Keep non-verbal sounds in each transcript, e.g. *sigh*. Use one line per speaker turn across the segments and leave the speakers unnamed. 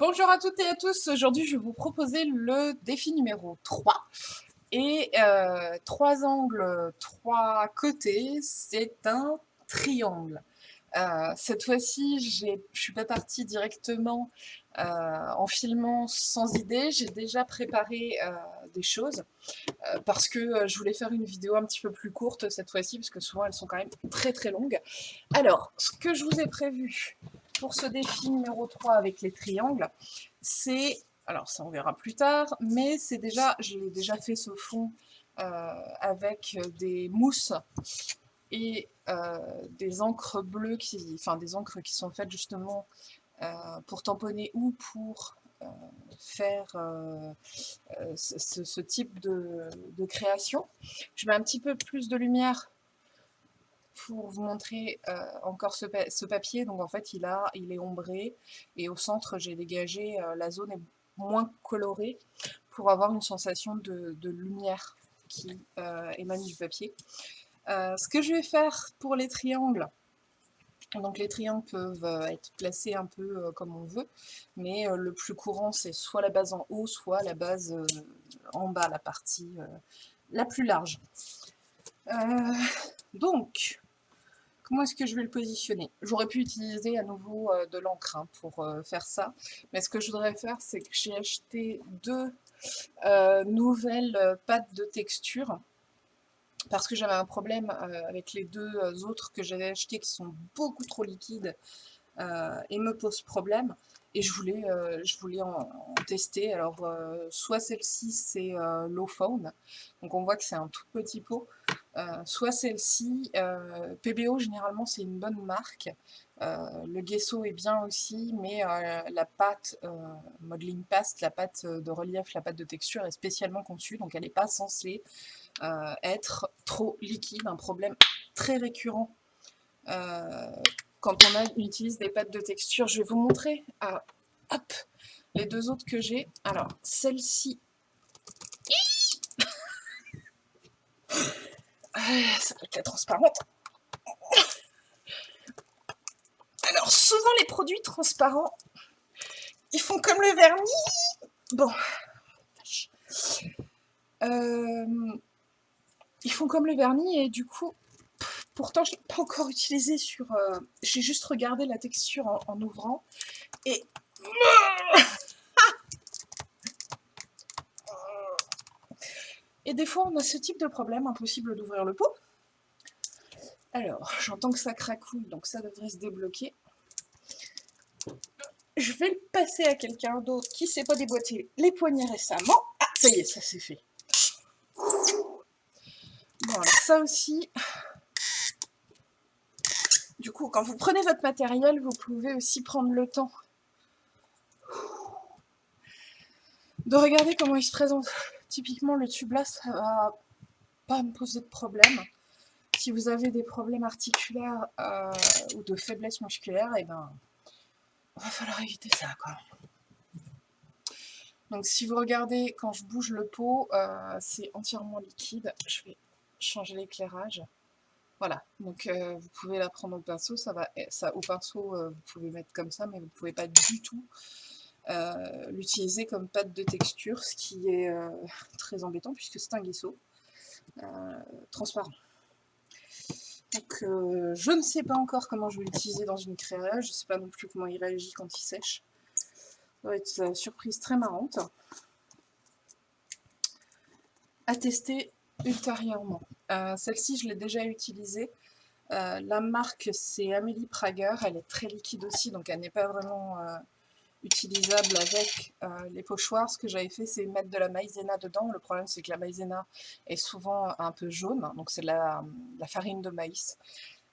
Bonjour à toutes et à tous, aujourd'hui je vais vous proposer le défi numéro 3 et euh, trois angles, trois côtés, c'est un triangle. Euh, cette fois-ci, je ne suis pas partie directement euh, en filmant sans idée, j'ai déjà préparé des choses parce que je voulais faire une vidéo un petit peu plus courte cette fois-ci parce que souvent elles sont quand même très très longues. Alors, ce que je vous ai prévu pour ce défi numéro 3 avec les triangles, c'est, alors ça on verra plus tard, mais c'est déjà, j'ai déjà fait ce fond euh, avec des mousses et euh, des encres bleues, qui, enfin des encres qui sont faites justement euh, pour tamponner ou pour faire ce, type de, de, création. Je mets un petit peu plus de lumière pour vous montrer euh, encore ce, papier. Donc en fait, il, a, il est ombré et au centre, j'ai dégagé, euh, la zone est moins colorée pour avoir une sensation de, lumière qui euh, émane du papier. ce que je vais faire pour les triangles, donc les triangles peuvent être placés un peu comme on veut, mais le plus courant c'est soit la base en haut, soit la base en bas, la partie la plus large. Donc, Comment est-ce que je vais le positionner? J'aurais pu utiliser à nouveau euh, de l'encre hein, pour euh, faire ça, mais ce que je voudrais faire, c'est que j'ai acheté deux euh, nouvelles pâtes de texture, parce que j'avais un problème avec les deux autres que j'avais achetées qui sont beaucoup trop liquides et me posent problème. Et je voulais, en, tester. Alors, soit celle-ci, c'est Low Phone. Donc, on voit que c'est un tout petit pot. Euh, soit celle-ci, euh, PBO généralement c'est une bonne marque, euh, le gesso est bien aussi, mais la pâte modeling paste, la pâte de relief, la pâte de texture est spécialement conçue, donc elle n'est pas censée être trop liquide, un problème très récurrent quand on utilise des pâtes de texture. Je vais vous montrer hop, les deux autres que j'ai. Alors, celle-ci ça va être la transparente. Alors, souvent les produits transparents, ils font comme le vernis. Bon. Euh, ils font comme le vernis et du coup, pourtant je ne l'ai pas encore utilisé sur... Euh, j'ai juste regardé la texture en ouvrant et... Et des fois, on a ce type de problème, impossible d'ouvrir le pot. Alors, j'entends que ça cracouille, donc ça devrait se débloquer. Je vais le passer à quelqu'un d'autre qui ne sait pas déboîter les poignets récemment. Ah, ça y est, ça c'est fait. Bon, alors ça aussi... Du coup, quand vous prenez votre matériel, vous pouvez aussi prendre le temps de regarder comment il se présente. Typiquement, le tube là, ça va pas me poser de problème. Si vous avez des problèmes articulaires euh, ou de faiblesse musculaire, et eh ben, va falloir éviter ça, quoi. Donc si vous regardez, quand je bouge le pot, euh, c'est entièrement liquide. Je vais changer l'éclairage. Voilà, donc euh, vous pouvez la prendre au pinceau, ça va, ça, au pinceau vous pouvez mettre comme ça, mais vous ne pouvez pas du tout l'utiliser comme pâte de texture, ce qui est euh, *laughs* très embêtant puisque c'est un guisseau euh, transparent. Donc je ne sais pas encore comment je vais l'utiliser dans une créa, je ne sais pas non plus comment il réagit quand il sèche. Ça va être une surprise très marrante à tester ultérieurement. Celle-ci, je l'ai déjà utilisée. la marque, c'est Amélie Prager. Elle est très liquide aussi, donc elle n'est pas vraiment utilisable avec euh, les pochoirs. Ce que j'avais fait, c'est mettre de la maïzena dedans. Le problème, c'est que la maïzena est souvent un peu jaune, donc c'est la, la, farine de maïs.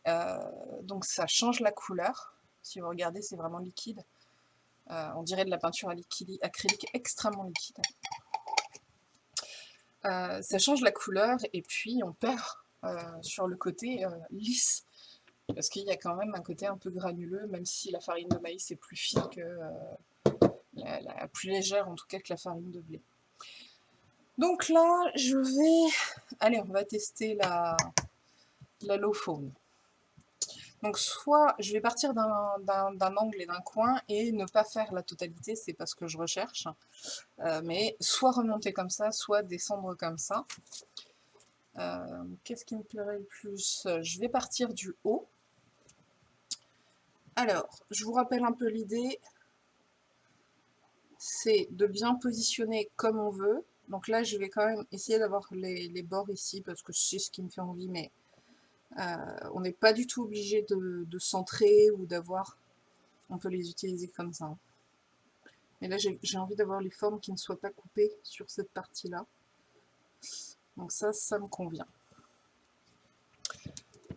Euh, donc ça change la couleur. Si vous regardez, c'est vraiment liquide. Euh, on dirait de la peinture acrylique extrêmement liquide. ça change la couleur et puis on perd sur le côté lisse parce qu'il y a quand même un côté un peu granuleux, même si la farine de maïs est plus fine que... Euh, la, plus légère en tout cas que la farine de blé. Donc là, je vais... Allez, on va tester la, low foam. Donc soit je vais partir d'un angle et d'un coin et ne pas faire la totalité, c'est pas ce que je recherche, euh, mais soit remonter comme ça, soit descendre comme ça. Euh, qu'est-ce qui me plairait le plus? Je vais partir du haut. Alors, je vous rappelle un peu l'idée, c'est de bien positionner comme on veut. Donc là, je vais quand même essayer d'avoir les, bords ici, parce que c'est ce qui me fait envie, mais euh, on n'est pas du tout obligé de, centrer ou d'avoir... On peut les utiliser comme ça. Mais là, j'ai envie d'avoir les formes qui ne soient pas coupées sur cette partie-là. Donc ça, ça me convient.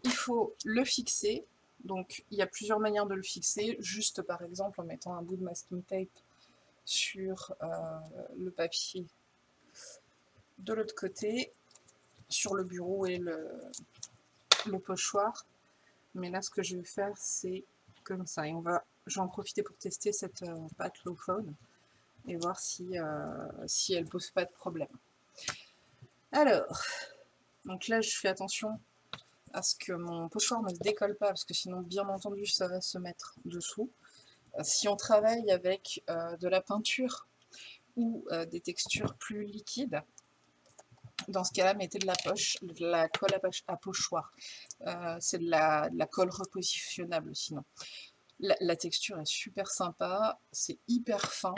Il faut le fixer. Donc, il y a plusieurs manières de le fixer. Juste, par exemple, en mettant un bout de masking tape sur euh, le papier de l'autre côté, sur le bureau et le, pochoir. Mais là, ce que je vais faire, c'est comme ça. Et on va, je vais en profiter pour tester cette euh, pâte low phone et voir si, euh, si elle pose pas de problème. Alors, donc là, je fais attention à ce que mon pochoir ne se décolle pas, parce que sinon, bien entendu, ça va se mettre dessous. Euh, si on travaille avec de la peinture ou des textures plus liquides, dans ce cas-là, mettez de la poche, de la colle à, pochoir. Euh, c'est de la, colle repositionnable sinon. La, texture est super sympa, c'est hyper fin,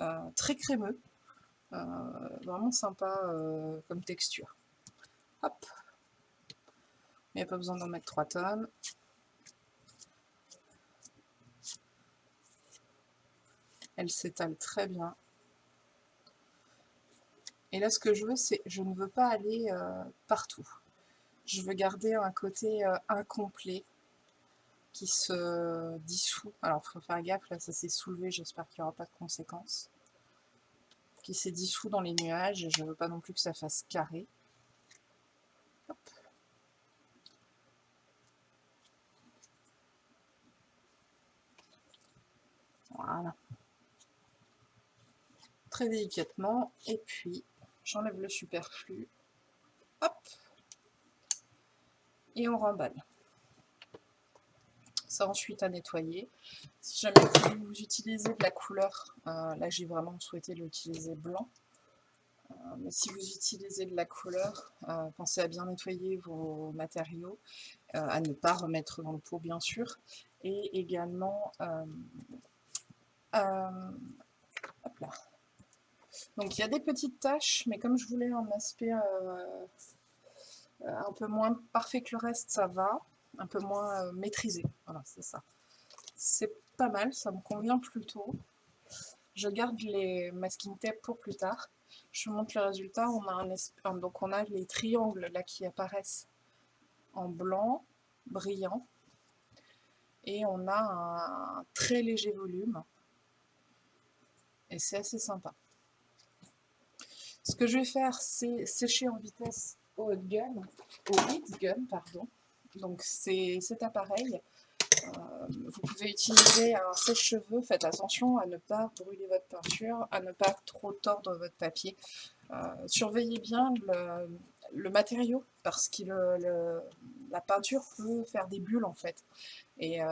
euh, très crémeux, euh, vraiment sympa comme texture. Hop Il n'y a pas besoin d'en mettre 3 tonnes. Elle s'étale très bien. Et là, ce que je veux, c'est, je ne veux pas aller euh, partout. Je veux garder un côté euh, incomplet qui se dissout. Alors, il faut faire gaffe, là, ça s'est soulevé, j'espère qu'il n'y aura pas de conséquences. Qui s'est dissous dans les nuages, et je ne veux pas non plus que ça fasse carré. Voilà. Très délicatement, et puis J'enlève le superflu. Hop. Et on remballe. Ça ensuite à nettoyer. Si jamais vous utilisez de la couleur, euh, là j'ai vraiment souhaité l'utiliser blanc. Euh, mais si vous utilisez de la couleur, euh, pensez à bien nettoyer vos matériaux, à ne pas remettre dans le pot bien sûr, et également, là, donc il y a des petites taches, mais comme je voulais un aspect euh, euh, un peu moins parfait que le reste, ça va. Un peu moins euh, maîtrisé. Voilà, c'est ça. C'est pas mal, ça me convient plutôt. Je garde les masking tape pour plus tard. Je vous montre le résultat. On a, donc on a les triangles là qui apparaissent en blanc, brillant. Et on a un très léger volume. Et c'est assez sympa. Ce que je vais faire, c'est sécher en vitesse au hot gun, au heat gun, pardon. Donc c'est cet appareil. Euh, vous pouvez utiliser un sèche-cheveux, faites attention à ne pas brûler votre peinture, à ne pas trop tordre votre papier. Euh, surveillez bien le, matériau, parce que la peinture peut faire des bulles en fait. Et euh,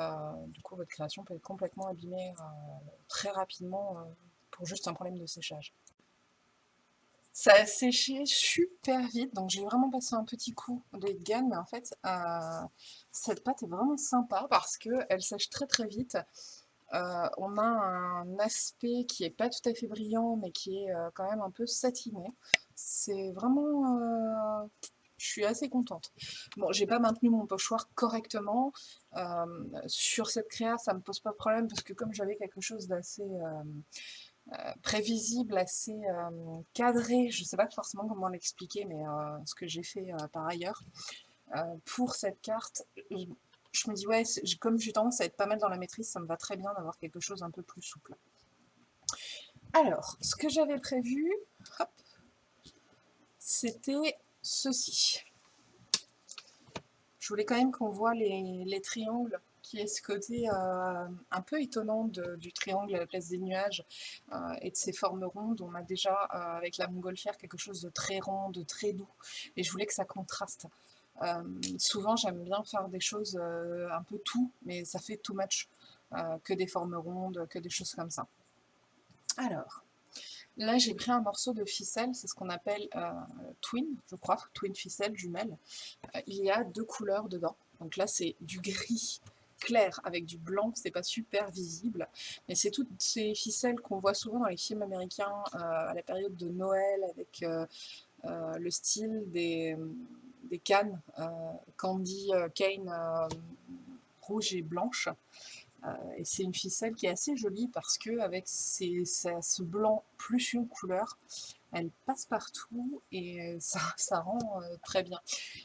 du coup, votre création peut être complètement abîmée très rapidement pour juste un problème de séchage. Ça a séché super vite, donc j'ai vraiment passé un petit coup de gamme, mais en fait, euh, cette pâte est vraiment sympa parce qu'elle sèche très très vite. Euh, on a un aspect qui est pas tout à fait brillant, mais qui est euh, quand même un peu satiné. C'est vraiment... je suis assez contente. Bon, j'ai pas maintenu mon pochoir correctement. sur cette créa, ça me pose pas de problème parce que comme j'avais quelque chose d'assez prévisible, assez euh, cadré, je ne sais pas forcément comment l'expliquer, mais euh, ce que j'ai fait par ailleurs, pour cette carte, je me dis, ouais, comme j'ai tendance à être pas mal dans la maîtrise, ça me va très bien d'avoir quelque chose un peu plus souple. Alors, ce que j'avais prévu, c'était ceci. Je voulais quand même qu'on voit les triangles qui est ce côté euh, un peu étonnant du triangle à la place des nuages euh, et de ses formes rondes. On a déjà euh, avec la montgolfière quelque chose de très rond, de très doux, et je voulais que ça contraste. souvent, j'aime bien faire des choses un peu tout, mais ça fait too much, que des formes rondes, que des choses comme ça. Alors, Là, j'ai pris un morceau de ficelle, c'est ce qu'on appelle twin, je crois, twin ficelle, jumelle. Il y a deux couleurs dedans. Donc là, c'est du gris clair avec du blanc, c'est pas super visible. Mais c'est toutes ces ficelles qu'on voit souvent dans les films américains euh, à la période de Noël avec le style des, des cannes Candy Cane rouge et blanche. Euh, et c'est une ficelle qui est assez jolie parce que avec ce blanc plus une couleur, elle passe partout et *laughs* ça, rend euh, très bien.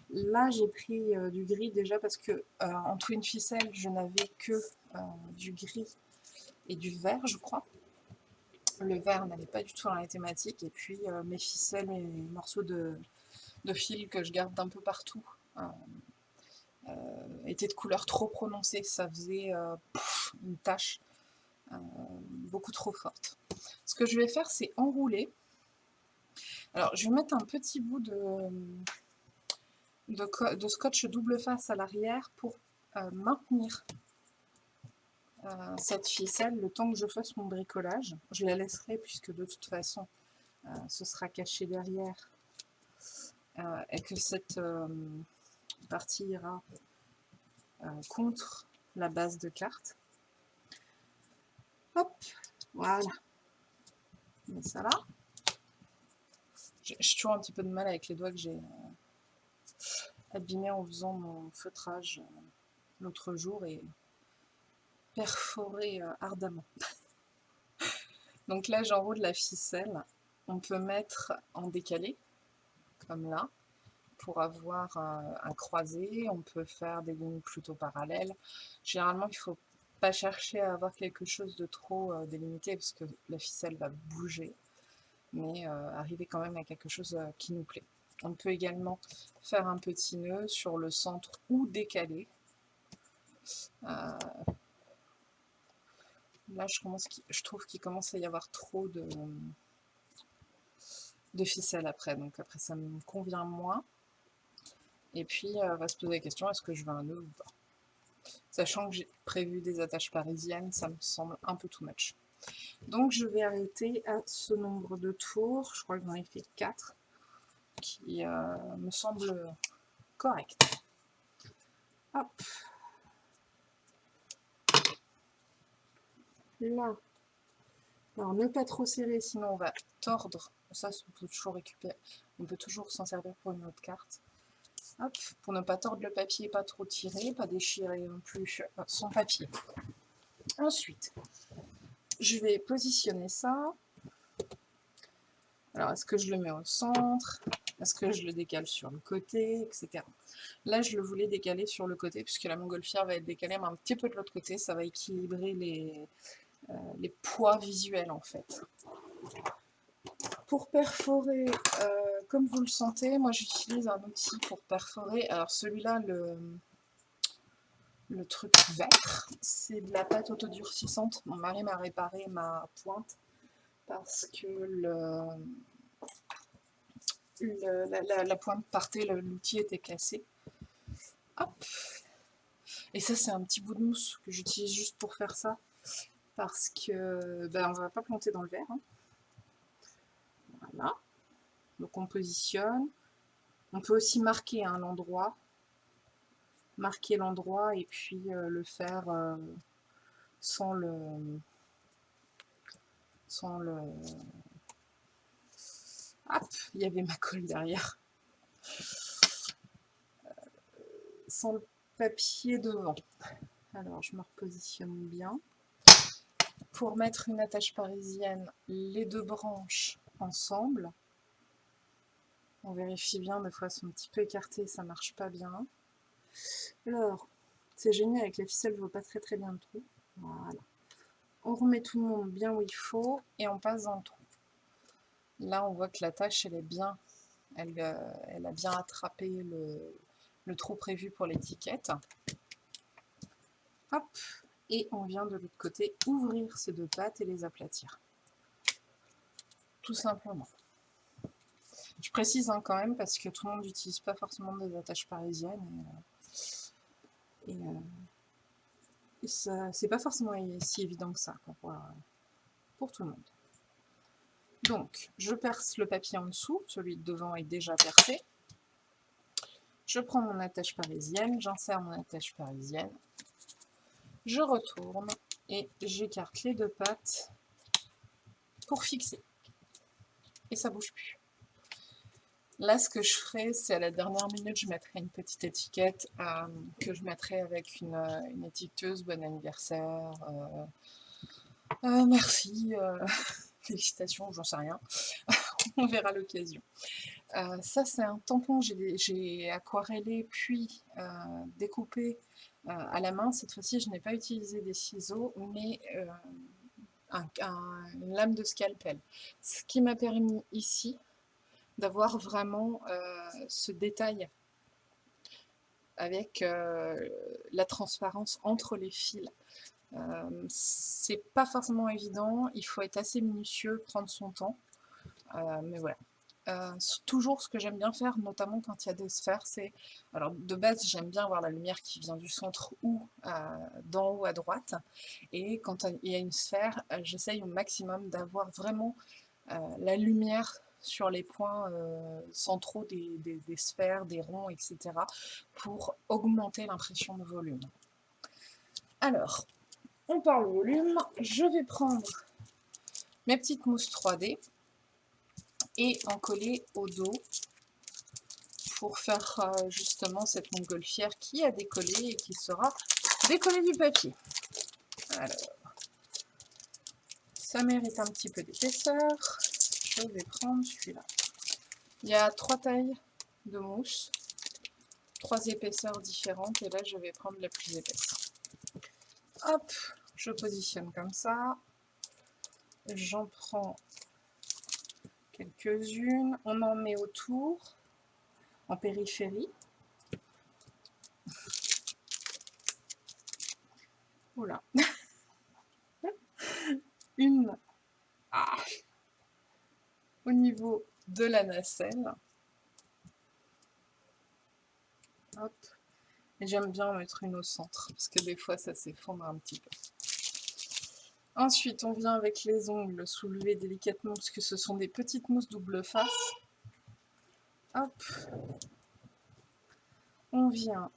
Là j'ai pris euh, du gris déjà parce que en twin ficelle je n'avais que du gris et du vert je crois. Le vert n'allait pas du tout dans la thématique et puis mes ficelles et morceaux de, fil que je garde d'un peu partout euh, était de couleur trop prononcée, ça faisait euh, une tache euh, beaucoup trop forte. Ce que je vais faire, c'est enrouler. Alors, je vais mettre un petit bout de, scotch double face à l'arrière pour maintenir cette ficelle le temps que je fasse mon bricolage. Je la laisserai puisque de toute façon, ce sera caché derrière et que cette partie ira euh, contre la base de carte. Hop, voilà. Met ça là. J'ai toujours un petit peu de mal avec les doigts que j'ai euh, abîmés en faisant mon feutrage euh, l'autre jour et perforé ardemment. *laughs* Donc là, j'enroule la ficelle. On peut mettre en décalé, comme là pour avoir un, croisé, on peut faire des lignes plutôt parallèles. Généralement, il ne faut pas chercher à avoir quelque chose de trop euh, délimité parce que la ficelle va bouger, mais euh, arriver quand même à quelque chose euh, qui nous plaît. On peut également faire un petit nœud sur le centre ou décalé. là, je, je trouve qu'il commence à y avoir trop de, de ficelle après, donc après ça me convient moins. Et puis, on euh, va se poser la question, est-ce que je veux un nœud ou pas? Sachant que j'ai prévu des attaches parisiennes, ça me semble un peu too much. Donc, je vais arrêter à ce nombre de tours. Je crois que j'en ai fait 4, qui euh, me semble correct. Hop. Là. Alors, ne pas trop serrer, sinon on va tordre. Ça, on peut toujours récupérer. On peut toujours s'en servir pour une autre carte pour ne pas tordre le papier, pas trop tirer, pas déchirer non plus euh, son papier. Ensuite, je vais positionner ça. Alors, est-ce que je le mets au centre? Est-ce que je le décale sur le côté Etc. Là, je le voulais décaler sur le côté, puisque la montgolfière va être décalée, un petit peu de l'autre côté. Ça va équilibrer les, euh, les poids visuels, en fait. Pour perforer, euh, comme vous le sentez, moi j'utilise un outil pour perforer. Alors celui-là, le, le truc vert, c'est de la pâte autodurcissante. Mon mari m'a réparé ma pointe parce que la, pointe partait, l'outil était cassé. Hop Et ça, c'est un petit bout de mousse que j'utilise juste pour faire ça. Parce que ben, on va pas planter dans le verre. Hein. Voilà. Donc on positionne. On peut aussi marquer un endroit. Marquer l'endroit et puis euh, le faire euh, sans le... Sans le... Hop, il y avait ma colle derrière. Euh, sans le papier devant. Alors, je me repositionne bien. Pour mettre une attache parisienne, les deux branches ensemble. On vérifie bien, des fois elles sont un petit peu écartées, ça marche pas bien. Alors, c'est génial, avec la ficelle, je vois pas très très bien le trou. On remet tout le monde bien où il faut et on passe dans le trou. Là, on voit que la tâche, elle est bien, elle, euh, a bien attrapé le, trou prévu pour l'étiquette. Hop, et on vient de l'autre côté ouvrir ces deux pattes et les aplatir tout simplement. Je précise hein, quand même parce que tout le monde n'utilise pas forcément des attaches parisiennes. Euh, c'est pas forcément si évident que ça pour, pour tout le monde. Donc, je perce le papier en dessous, celui de devant est déjà percé. Je prends mon attache parisienne, j'insère mon attache parisienne, je retourne et j'écarte les deux pattes pour fixer. Et ça bouge plus. Là, ce que je ferai, c'est à la dernière minute, je mettrai une petite étiquette euh, que je mettrai avec une, une étiqueteuse, bon anniversaire, euh, euh, merci, *laughs* félicitations, j'en sais rien. *laughs* On verra l'occasion. ça, c'est un tampon, j'ai aquarellé puis découpé à la main. Cette fois-ci, je n'ai pas utilisé des ciseaux, mais un, une lame de scalpel. Ce qui m'a permis ici d'avoir vraiment euh, ce détail avec euh, la transparence entre les fils. Euh, c'est pas forcément évident, il faut être assez minutieux, prendre son temps, mais voilà. toujours ce que j'aime bien faire, notamment quand il y a des sphères, c'est... Alors de base, j'aime bien voir la lumière qui vient du centre ou d'en haut à droite. Et quand il y a une sphère, j'essaye au maximum d'avoir vraiment la lumière sur les points euh, centraux des, sphères, des ronds, etc. pour augmenter l'impression de volume. Alors, on parle volume, je vais prendre mes petites mousses 3D et en coller au dos pour faire euh, justement cette montgolfière qui a décollé et qui sera décollée du papier. Alors, ça mérite un petit peu d'épaisseur je vais prendre celui-là. Il y a trois tailles de mousse, trois épaisseurs différentes, et là je vais prendre la plus épaisse. Hop, je positionne comme ça. J'en prends quelques-unes. On en met autour, en périphérie. Voilà. *laughs* Une. Ah, niveau de la nacelle. Hop. Et j'aime bien mettre une au centre, parce que des fois ça s'effondre un petit peu. Ensuite, on vient avec les ongles soulever délicatement, parce que ce sont des petites mousses double face. Hop. On vient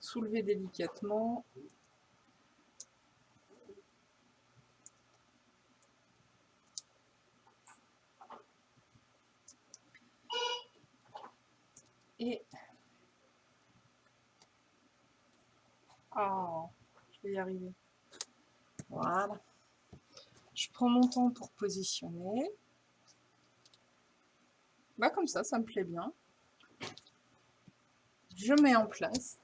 soulever délicatement Et... Oh, je vais y arriver. Voilà. Je prends mon temps pour positionner. Bah comme ça, ça me plaît bien. Je mets en place.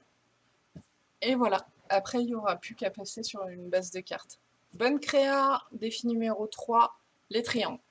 Et voilà. Après, il n'y aura plus qu'à passer sur une base de cartes. Bonne créa, défi numéro 3, les triangles.